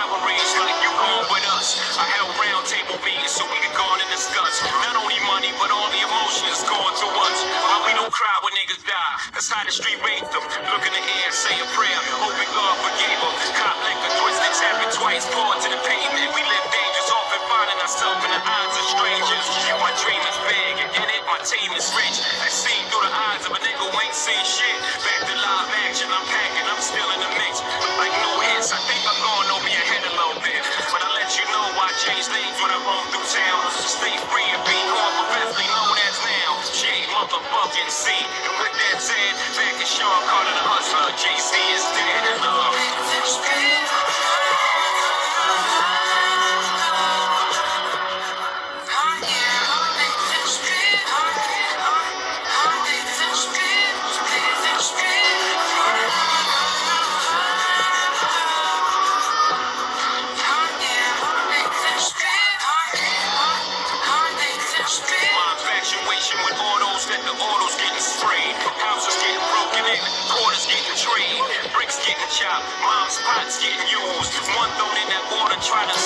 rivalries like you gone with us. I held round table meetings so we could go and discuss. Not only money, but all the emotions going through us. Why we don't cry when niggas die? That's how the street raised them. Look in the air, say a prayer. Hoping God forgave them. Cop liquor, twisted, tapping twice, poured to the pavement. We live dangerous, often finding ourselves in the eyes of strangers. My dream is big, and it, my team is rich. As seen through the eyes of a nigga who ain't seen shit. Back to live action, I'm packing, I'm still in the mix. Back in Sean Carter getting mom's pots getting used. One thrown in that water, trying to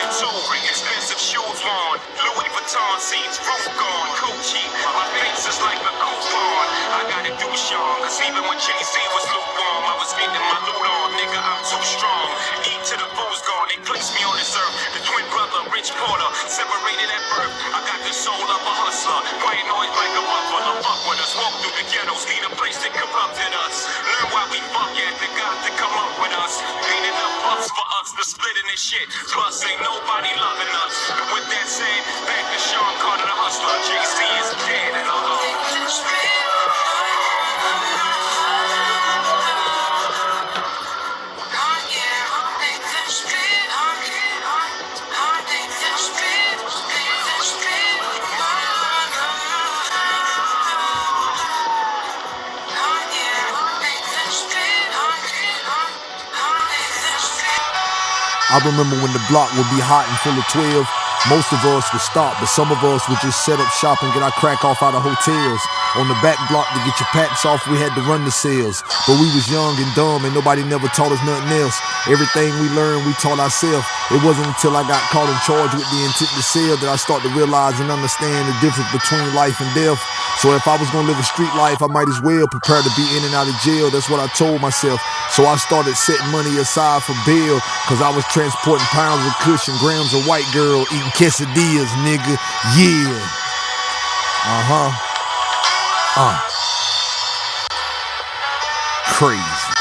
it two. Expensive shoes worn, Louis Vuitton seats, roof gone, Gucci. My face is like a coupon. I gotta do Sean, cause even when Jay-Z was lukewarm, I was getting my loot on. Nigga, I'm too strong. Eat to the fool's gone, they placed me on this earth. The twin brother, Rich Porter, separated at birth. I got the soul of a hustler, white noise like a buffalo. Fuck with us, walk through the ghettos, need a place that corrupted us. Shit. Plus, ain't nobody loving us. And with that said, I remember when the block would be hot and full of 12. Most of us would stop, but some of us would just set up shop and get our crack off out of hotels. On the back block to get your packs off, we had to run the sales. But we was young and dumb, and nobody never taught us nothing else. Everything we learned, we taught ourselves. It wasn't until I got caught and charged with the intent to sell that I started to realize and understand the difference between life and death. So if I was gonna live a street life, I might as well prepare to be in and out of jail. That's what I told myself. So I started setting money aside for bail, cause I was transporting pounds of and grams of white girl eating quesadillas, nigga. Yeah. Uh huh. Uh. Crazy.